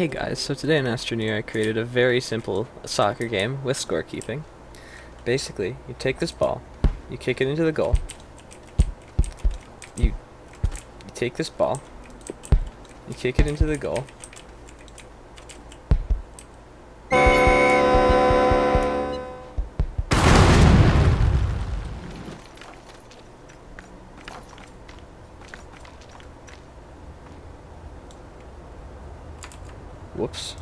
Hey guys, so today in Astroneer I created a very simple soccer game with scorekeeping. Basically, you take this ball, you kick it into the goal, you, you take this ball, you kick it into the goal, Whoops.